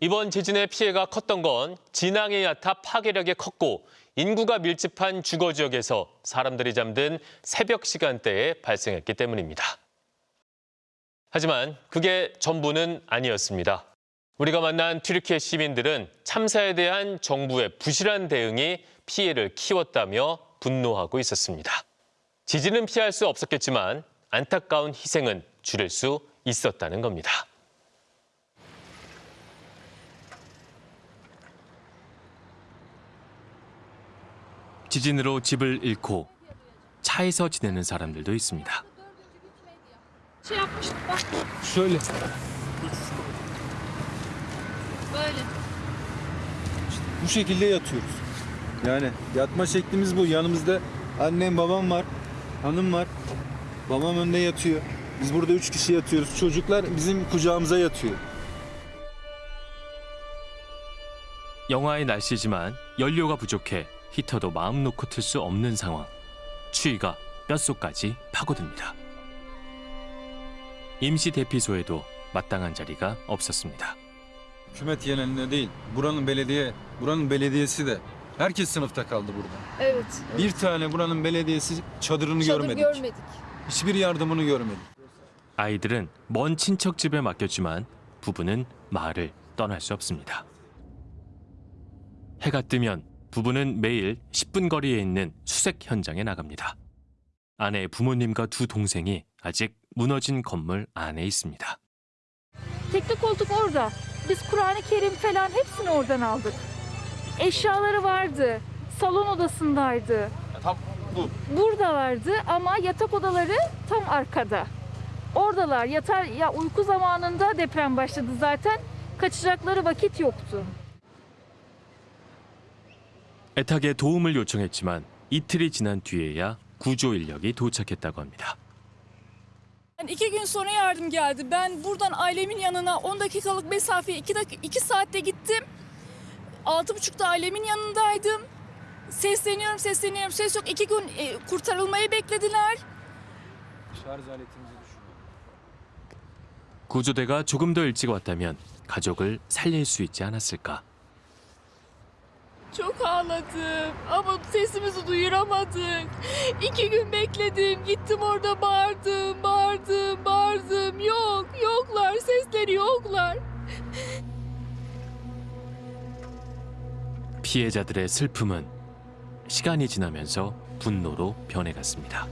이번 지진의 피해가 컸던 건 진앙의 야타 파괴력이 컸고 인구가 밀집한 주거 지역에서 사람들이 잠든 새벽 시간대에 발생했기 때문입니다. 하지만 그게 전부는 아니었습니다. 우리가 만난 튀르키예 시민들은 참사에 대한 정부의 부실한 대응이 피해를 키웠다며 분노하고 있었습니다. 지진은 피할 수 없었겠지만 안타까운 희생은 줄일 수 있었다는 겁니다. 지진으로 집을 잃고 차에서 지내는 사람들도 있습니다. Şey yapmıştık bak Şöyle. böyle. Bu şekilde yatıyoruz. Yani yatma şeklimiz bu. Yanımızda annem babam var. Hanım var. Babam önde yatıyor. Biz burada üç kişi yatıyoruz. Çocuklar bizim kucağımıza yatıyor. 영하의 날씨지만 연료가 부족해 히터도 마음 놓고 틀 수 없는 상황. 추위가 뼛속까지 파고듭니다. 임시 대피소에도 마땅한 자리가 없었습니다. Hükümet yerine değil. Buranın belediye, buranın belediyesi de herkes sınıfta kaldı burada. Evet. Bir tane buranın belediyesi çadırını Çadır görmedik. görmedik. Hiçbir yardımını görmedik. 아이들은 먼 친척 집에 맡겼지만 부부는 마을을 떠날 수 없습니다. 해가 뜨면 부부는 매일 10분 거리에 있는 수색 현장에 나갑니다. 아내 부모님과 두 동생이 아직 무너진 건물 안에 있습니다. Tekli koltuk orada. Biz Kur'an-ı Kerim falan hepsini oradan aldık. Eşyaları vardı. Salon odasındaydı. Tam bu. Burada vardı ama yatak odaları tam arkada. Oradalar. Yatar ya uyku zamanında deprem başladı zaten. Kaçacakları vakit yoktu. 애타게 도움을 요청했지만 이틀이 지난 뒤에야 구조 인력이 doçak했다고 합니다. Yani iki gün sonra yardım geldi. Ben buradan ailemin yanına 10 dakikalık mesafeye 2 dakika 2 saatte gittim. Altı buçukta ailemin yanındaydım. Sesleniyorum, sesleniyorum. Ses yok. İki gün e, kurtarılmayı beklediler. Şarj aletimizi düşürüyor. 구조대가 조금 더 일찍 왔다면 가족을 살릴 수 있지 않았을까. Çok ağladım ama sesimizi duyuramadık. İki gün bekledim. Gittim orada bağırdım, bağırdım, bağırdım. Yok, yoklar. Sesleri yoklar. 피해자들의 슬픔은 시간이 지나면서 분노로 변해갔습니다.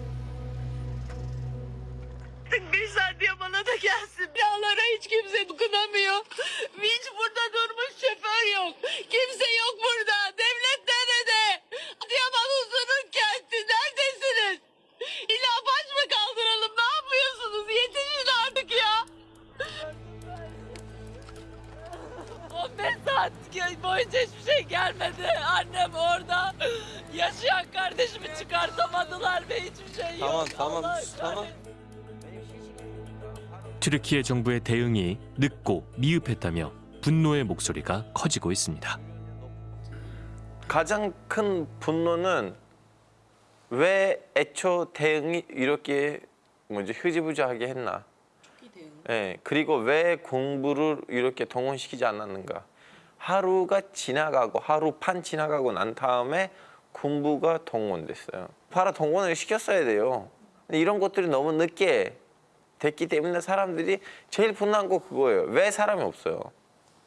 Bir saniye bana da gelsin. Binalara hiç kimse dokunamıyor. Hiç burada durmuş şoför yok. Kimse yok burada. Saat boyunca hiçbir şey gelmedi. Annem orada. Yaşayan kardeşimi çıkartamadılar ve hiçbir şey yok. Tamam, tamam, Allah tamam. kahretsin. 튀르키예 정부의 대응이 늦고 미흡했다며 분노의 목소리가 커지고 있습니다. 가장 큰 분노는 왜 애초 대응이 이렇게 뭐지 흐지부지하게 했나? 예, 그리고 왜 공부를 이렇게 동원시키지 않았는가? 하루가 지나가고 하루 반 지나가고 난 다음에 공부가 동원됐어요. 바로 동원을 시켰어야 돼요. 근데 이런 것들이 너무 늦게 됐기 때문에 사람들이 제일 분노한 거 그거예요. 왜 사람이 없어요?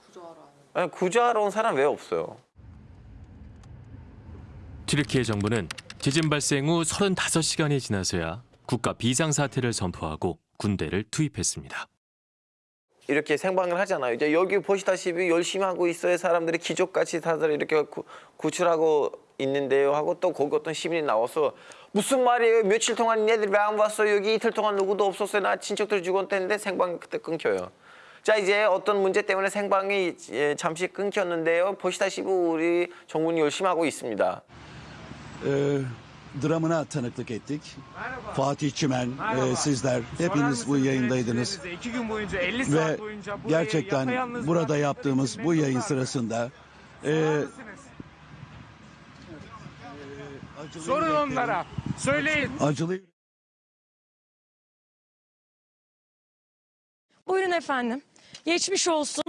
구조하러 구조하러 온 사람 왜 없어요? 튀르키예 정부는 지진 발생 후 35시간이 지나서야 국가 비상사태를 선포하고 군대를 투입했습니다. 이렇게 생방을 하잖아요. 이제 여기 보시다시피 열심히 하고 있어요. 사람들이 기적같이 다들 이렇게 구, 구출하고 있는데요. 하고 또 거기 어떤 시민이 나와서 무슨 말이에요? 며칠 동안 얘들 왜안 왔어요? 여기 이틀 동안 누구도 없었어요. 나 친척들 죽었다는데 생방이 그때 끊겨요. 자 이제 어떤 문제 때문에 생방이 예, 잠시 끊겼는데요. 보시다시피 우리 정부는 열심히 하고 있습니다. e, dramına tanıklık ettik. Fatih Çimen, e, sizler hepiniz bu yayındaydınız. İki gün boyunca 50 Ve saat boyunca bu gerçekten burada yaptığımız bu yayın sırasında e, acılı Sorun yüreklerin- onlara. Söyleyin. Acılı Buyurun efendim. Geçmiş olsun.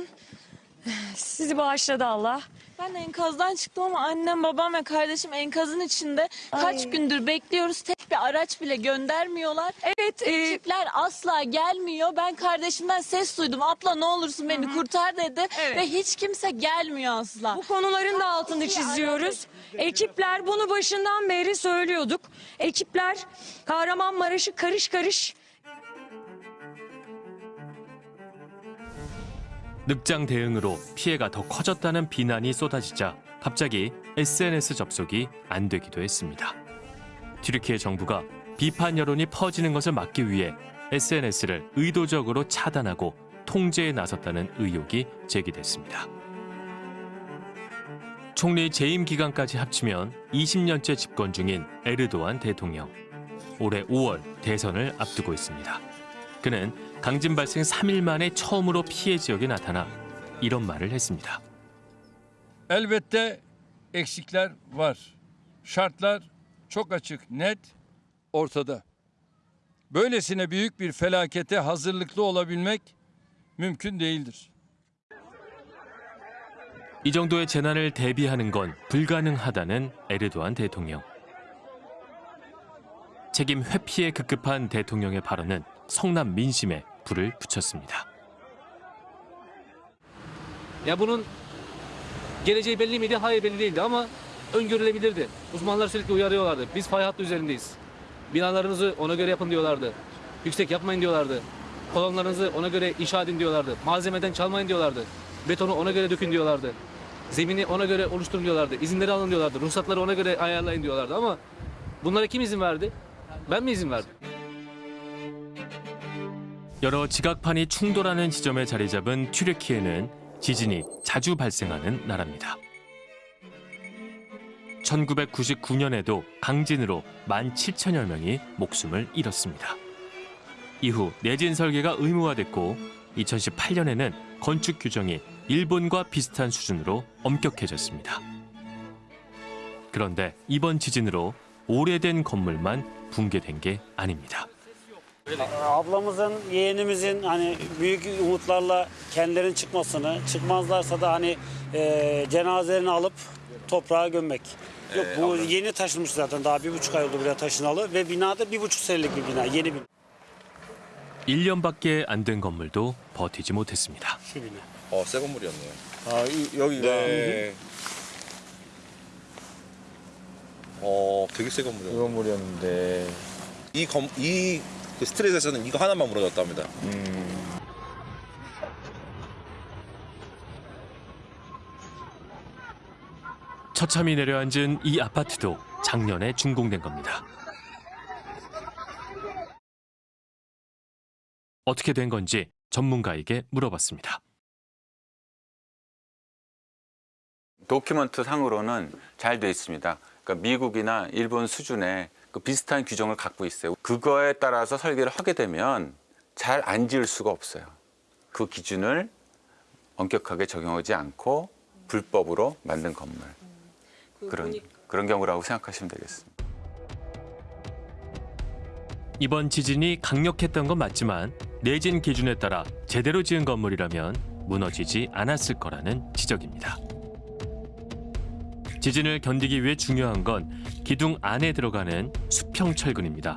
Sizi bağışladı Allah. Ben enkazdan çıktım ama annem, babam ve kardeşim enkazın içinde. Kaç gündür bekliyoruz. Tek bir araç bile göndermiyorlar. Evet, e, Ekipler asla gelmiyor. Ben kardeşimden ses duydum. Abla ne olursun beni kurtar dedi. Evet. Ve hiç kimse gelmiyor asla. bu konuların da altını çiziyoruz. Ekipler bunu başından beri söylüyorduk. Ekipler Kahramanmaraş'ı karış karış 늑장 대응으로 피해가 더 커졌다는 비난이 쏟아지자 갑자기 SNS 접속이 안 되기도 했습니다. 튀르키예 정부가 비판 여론이 퍼지는 것을 막기 위해 SNS를 의도적으로 차단하고 통제에 나섰다는 의혹이 제기됐습니다. 총리 재임 기간까지 합치면 20년째 집권 중인 에르도안 대통령. 올해 5월 대선을 앞두고 있습니다. 그는 강진 발생 3일 만에 처음으로 피해 지역에 나타나 이런 말을 했습니다. Elbette eksikler var. Şartlar çok açık, net, ortada. Böylesine büyük bir felakete hazırlıklı olabilmek mümkün değildir. 이 정도의 재난을 대비하는 건 불가능하다는 에르도안 대통령. 책임 회피에 급급한 대통령의 발언은 성남 민심에 불을 붙였습니다. Ya bunun geleceği belli miydi? Hayır belli değildi ama öngörülebilirdi. Uzmanlar sürekli uyarıyorlardı. Biz fay hattı üzerindeyiz. Binalarınızı ona göre yapın diyorlardı. Yüksek yapmayın diyorlardı. Kolonlarınızı ona göre inşa edin diyorlardı. Malzemeden çalmayın diyorlardı. Betonu ona göre dökün diyorlardı. Zemini ona göre oluşturun diyorlardı. İzinleri alın diyorlardı. Ruhsatları ona göre ayarlayın diyorlardı ama bunlara kim izin verdi? Ben mi? 여러 지각판이 충돌하는 지점에 자리 잡은 튀르키예는 지진이 자주 발생하는 나라입니다. 1999년에도 강진으로 17,000여 명이 목숨을 잃었습니다. 이후 내진 설계가 의무화됐고 2018년에는 건축 규정이 일본과 비슷한 수준으로 엄격해졌습니다. 그런데 이번 지진으로 오래된 건물만 붕괴된 게 아닙니다. Ablamızın, yeğenimizin hani büyük umutlarla kendilerinin çıkmasını, çıkmazlarsa da hani e, cenazelerini alıp toprağa gömmek. Yok bu yeni taşınmış zaten daha bir buçuk ay oldu buraya taşınalı ve binada bir buçuk senelik bir bina, yeni bir 1년밖에 안 된 건물도 버티지 못했습니다. bina. 어, 새 건물이었네요. 아 이- 여기가 네. 어, 되게 새 건물이었네요. 건물이었는데 이 건, 이그 스트레스에서는 이거 하나만 무너졌답니다. 처참히 내려앉은 이 아파트도 작년에 준공된 겁니다. 어떻게 된 건지 전문가에게 물어봤습니다. 도큐먼트 상으로는 잘 돼 있습니다. 그러니까 미국이나 일본 수준의 그 비슷한 규정을 갖고 있어요. 그거에 따라서 설계를 하게 되면 잘 안 지을 수가 없어요. 그 기준을 엄격하게 적용하지 않고 불법으로 만든 건물. 그런 그런 경우라고 생각하시면 되겠습니다. 이번 지진이 강력했던 건 맞지만 내진 기준에 따라 제대로 지은 건물이라면 무너지지 않았을 거라는 지적입니다. 지진을 견디기 위해 중요한 건 기둥 안에 들어가는 수평 철근입니다.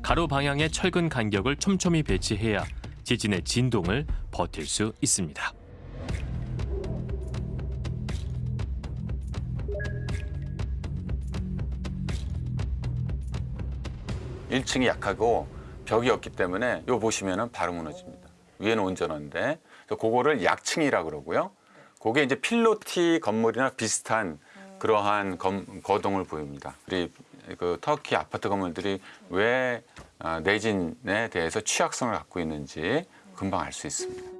가로 방향의 철근 간격을 촘촘히 배치해야 지진의 진동을 버틸 수 있습니다. 1층이 약하고 벽이 없기 때문에 요 보시면은 바로 무너집니다. 위에는 온전한데 그거를 약층이라 그러고요. 그게 이제 필로티 건물이나 비슷한 그러한 검- 거동을 보입니다. 우리 그 터키 아파트 건물들이 왜 아, 내진에 대해서 취약성을 갖고 있는지 금방 알 수 있습니다.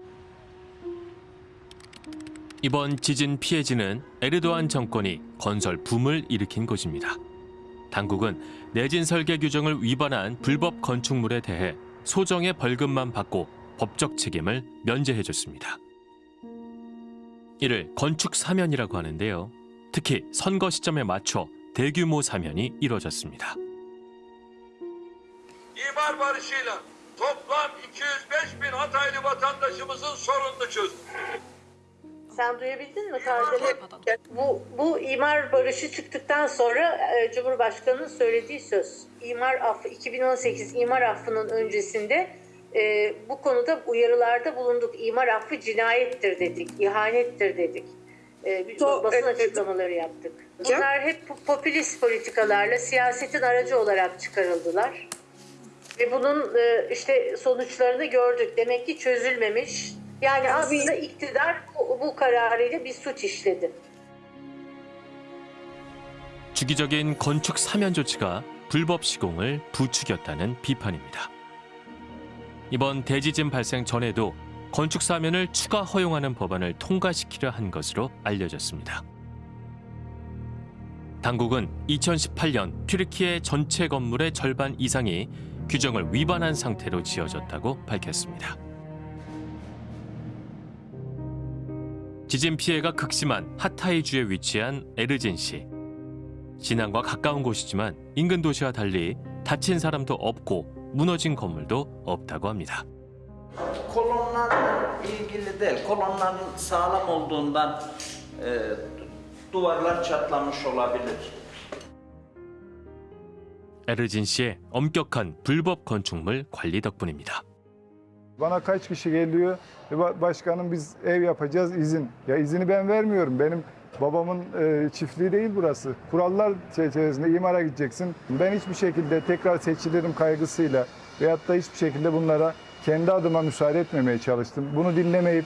이번 지진 피해지는 에르도안 정권이 건설 붐을 일으킨 곳입니다. 당국은 내진 설계 규정을 위반한 불법 건축물에 대해 소정의 벌금만 받고 법적 책임을 면제해줬습니다. 이를 건축 사면이라고 하는데요. 특히 선거 시점에 맞춰 대규모 사면이 이뤄졌습니다. İmar barışıyla toplam 205 bin Hataylı vatandaşımızın sorununu çözdük. Sen duyabildin mi Kardemir? Bu, bu imar barışı çıktıktan sonra e, Cumhurbaşkanı'nın söylediği söz. İmar affı 2018 imar affının öncesinde e, bu konuda uyarılarda bulunduk. İmar affı cinayettir dedik, ihanettir dedik. E, bir basın açıklamaları yaptık. Bunlar hep po- popülist politikalarla siyasetin aracı olarak çıkarıldılar. Ve bunun e, işte sonuçlarını gördük. Demek ki çözülmemiş. Yani aslında iktidar bu, bu kararıyla bir suç işledi. 주기적인 건축 사면 조치가 불법 시공을 부추겼다는 비판입니다. 이번 대지진 발생 전에도 건축 사면을 추가 허용하는 법안을 통과시키려 한 것으로 알려졌습니다. 당국은 2018년 튀르키예 전체 건물의 절반 이상이 규정을 위반한 상태로 지어졌다고 밝혔습니다. 지진 피해가 극심한 하타이주에 위치한 에르진시. 진앙과 가까운 곳이지만 인근 도시와 달리 다친 사람도 없고 무너진 건물도 없다고 합니다. Kolonlarla ilgili değil. Kolonların sağlam olduğundan e, duvarlar çatlamış olabilir. 에르진시의 엄격한 불법 건축물 관리 덕분입니다. Bana kaç kişi geliyor? E, ba- Başkanım biz ev yapacağız izin. Ya izini ben vermiyorum. Benim babamın e, çiftliği değil burası. Kurallar çerçevesinde imara gideceksin. Ben hiçbir şekilde tekrar seçilirim kaygısıyla veyahut da hiçbir şekilde bunlara kendi adıma müsaade etmemeye çalıştım. Bunu dinlemeyip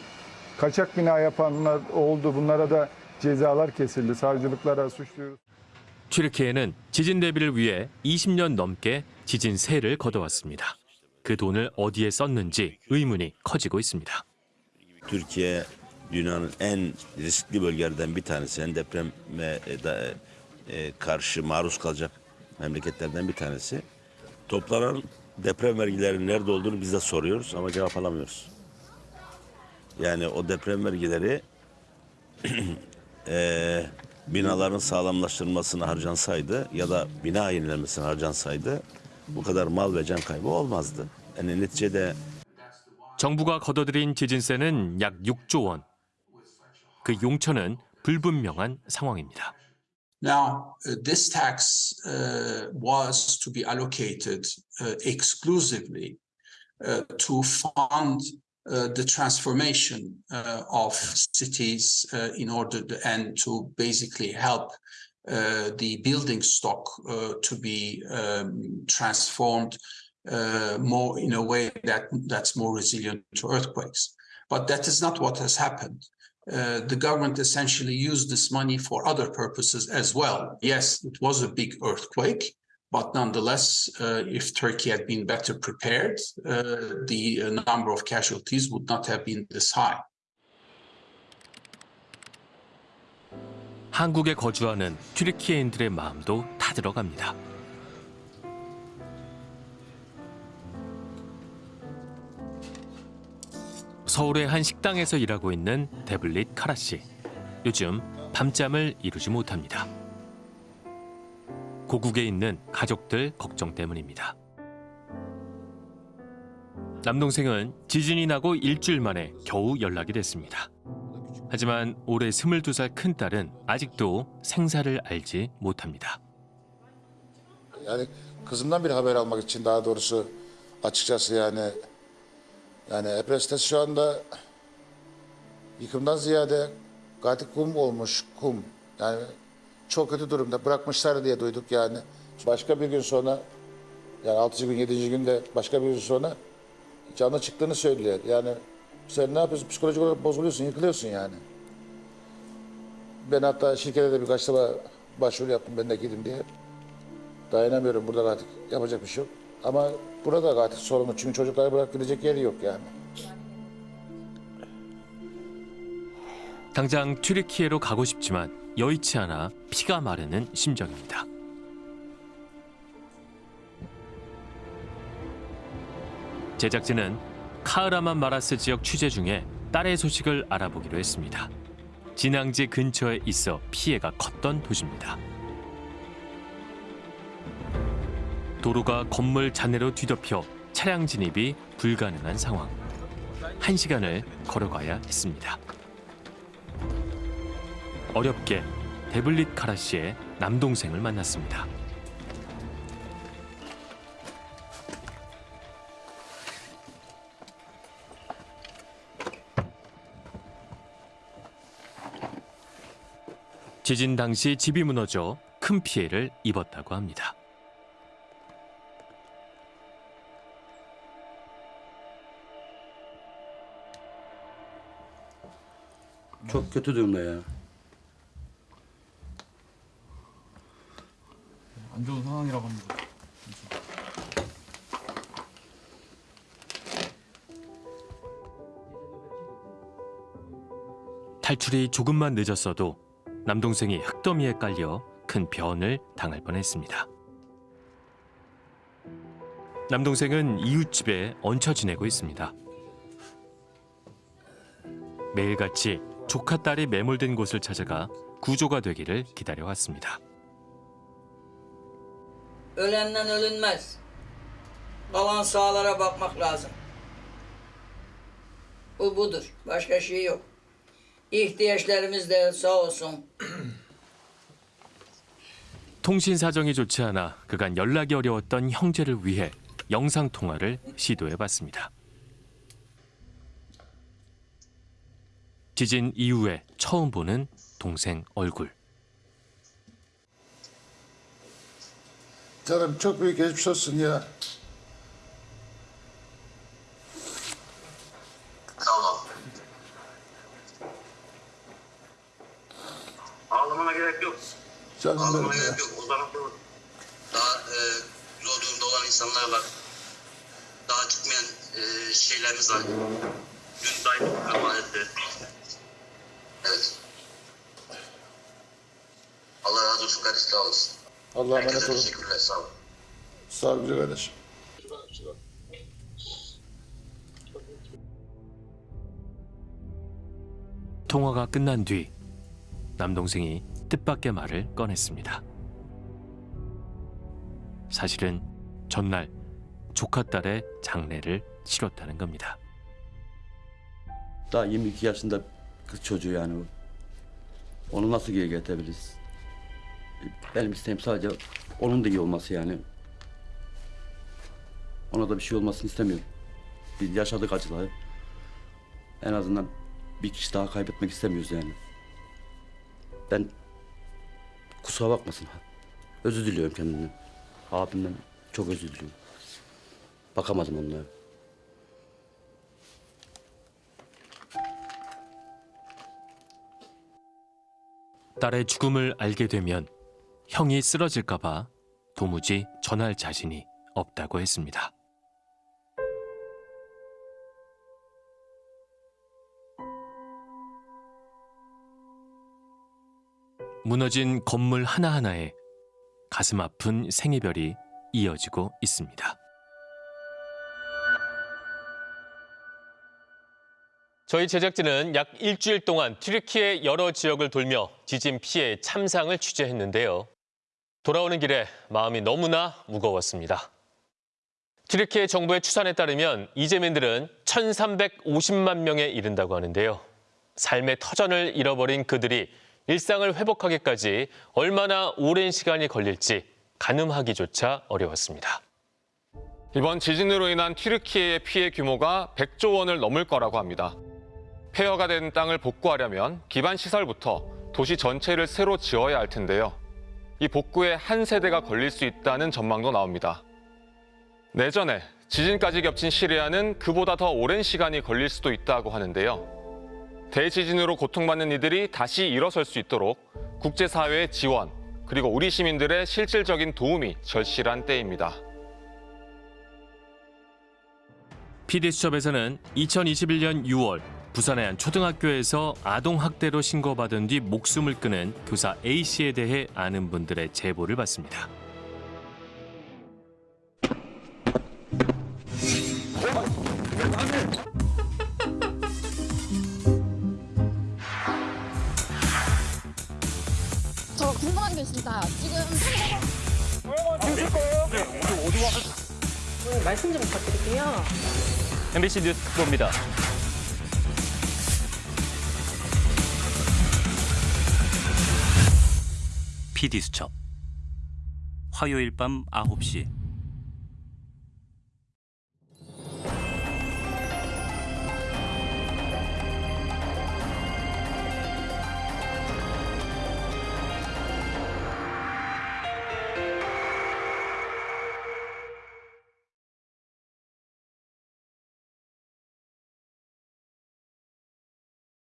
kaçak bina yapanlar oldu. Bunlara da cezalar kesildi. Savcılıklara suçluyoruz. 튀르키예는 지진 대비를 위해 20년 넘게 지진 세를 걷어왔습니다. 그 돈을 어디에 썼는지 의문이 커지고 있습니다. Türkiye dünyanın en riskli bölgelerden bir tanesi. En depreme e, da- e, karşı maruz kalacak memleketlerden bir tanesi. Toplanan deprem vergilerinin nerede olduğunu biz de soruyoruz ama cevap alamıyoruz. Yani o deprem vergileri e, binaların sağlamlaştırılmasına harcansaydı ya da bina yenilenmesine harcansaydı bu kadar mal ve can kaybı olmazdı. Yani neticede 정부가 걷어들인 지진세는 약 6조 원. 그 용처는 불분명한 상황입니다. Now, uh, this tax uh, was to be allocated uh, exclusively uh, to fund uh, the transformation uh, of cities in order to, and to basically help the building stock to be um, transformed more in a way that that's more resilient to earthquakes. But that is not what has happened. Uh, the government essentially used this money for other purposes as well. Yes, it was a big earthquake, but nonetheless, uh, if Turkey had been better prepared, uh, the uh, number of casualties would not have been this high. 한국에 거주하는 튀르키예인들의 마음도 타들어갑니다. 서울의 한 식당에서 일하고 있는 데블릿 카라 씨. 요즘 밤잠을 이루지 못합니다. 고국에 있는 가족들 걱정 때문입니다. 남동생은 지진이 나고 일주일 만에 겨우 연락이 됐습니다. 하지만 올해 22살 큰딸은 아직도 생사를 알지 못합니다. Yani kızımdan bir haber almak yani Epres'te şu anda yıkımdan ziyade katil kum olmuş kum. Yani çok kötü durumda bırakmışlar diye duyduk yani. Başka bir gün sonra yani 6. gün 7. günde başka bir gün sonra canlı çıktığını söylüyor. Yani sen ne yapıyorsun? Psikolojik olarak bozuluyorsun, yıkılıyorsun yani. Ben hatta şirkete de birkaç defa başvuru yaptım ben de gidin diye. Dayanamıyorum burada artık yapacak bir şey yok. Ama burada artık sorumlu çünkü çocukları bırak gidecek yeri yok yani. 당장 튀르키예로 가고 싶지만 여의치 않아 피가 마르는 심정입니다. 제작진은 카흐라만 마라스 지역 취재 중에 딸의 소식을 알아보기로 했습니다. 진앙지 근처에 있어 피해가 컸던 도시입니다. 도로가 건물 잔해로 뒤덮여 차량 진입이 불가능한 상황. 한 시간을 걸어가야 했습니다. 어렵게 데블릿 카라 씨의 남동생을 만났습니다. 지진 당시 집이 무너져 큰 피해를 입었다고 합니다. Çok kötü durumda ya. 안 좋은 상황이라고 합니다. 탈출이 조금만 늦었어도 남동생이 흙더미에 깔려 큰 변을 당할 뻔했습니다. 남동생은 이웃집에 얹혀 지내고 있습니다. 매일같이 조카 딸이 매몰된 곳을 찾아가 구조가 되기를 기다려왔습니다. Ölenden ölünmez. Kalan sağlara bakmak lazım. Bu budur. Başka şey yok. İhtiyaçlarımız da sağ olsun. 통신 사정이 좋지 않아 그간 연락이 어려웠던 형제를 위해 영상 통화를 시도해 봤습니다. 지진 이후에 처음 보는 동생 얼굴. Canım çok büyük geçmiş olsun ya. Ağlamana gerek yok. Canım Ağlamana benim ya. gerek yok. O tarafta daha e, zor durumda olan insanlar var. Daha çıkmayan e, şeylerimiz var. Dün dayım vefat etti. Evet. Allah razı olsun. Allah'a emanet olun. teşekkürler sağ olun. Sağ ol kardeşim. 통화가 끝난 뒤 남동생이 뜻밖의 말을 꺼냈습니다. 사실은 전날 조카 딸의 장례를 치렀다는 겁니다. Daha 22 yaşında kız çocuğu yani bu. Onu nasıl geri getirebiliriz? Benim isteğim sadece onun da iyi olması yani. Ona da bir şey olmasını istemiyorum. Biz yaşadık acıları. En azından bir kişi daha kaybetmek istemiyoruz yani. Ben kusura bakmasın. Özür diliyorum kendimden. Abimden çok özür diliyorum. Bakamadım onlara. 딸의 죽음을 알게 되면 형이 쓰러질까봐 도무지 전할 자신이 없다고 했습니다. 무너진 건물 하나하나에 가슴 아픈 생이별이 이어지고 있습니다. 저희 제작진은 약 일주일 동안 튀르키의 여러 지역을 돌며 지진 피해 참상을 취재했는데요. 돌아오는 길에 마음이 너무나 무거웠습니다. 튀르키예 정부의 추산에 따르면 이재민들은 1,350만 명에 이른다고 하는데요. 삶의 터전을 잃어버린 그들이 일상을 회복하기까지 얼마나 오랜 시간이 걸릴지 가늠하기조차 어려웠습니다. 이번 지진으로 인한 튀르키예의 피해 규모가 100조 원을 넘을 거라고 합니다. 폐허가 된 땅을 복구하려면 기반 시설부터 도시 전체를 새로 지어야 할 텐데요. 이 복구에 한 세대가 걸릴 수 있다는 전망도 나옵니다. 내전에 지진까지 겹친 시리아는 그보다 더 오랜 시간이 걸릴 수도 있다고 하는데요. 대지진으로 고통받는 이들이 다시 일어설 수 있도록 국제사회의 지원, 그리고 우리 시민들의 실질적인 도움이 절실한 때입니다. PD수첩에서는 2021년 6월 부산의 한 초등학교에서 아동학대로 신고받은 뒤 목숨을 끊은 교사 A씨에 대해 아는 분들의 제보를 받습니다. 저 궁금한 게 있습니다. 지금 주실 거예요? 네, 어디 와? 말씀 좀 부탁드릴게요. MBC 뉴스 특보입니다. PD수첩. 화요일 밤 9시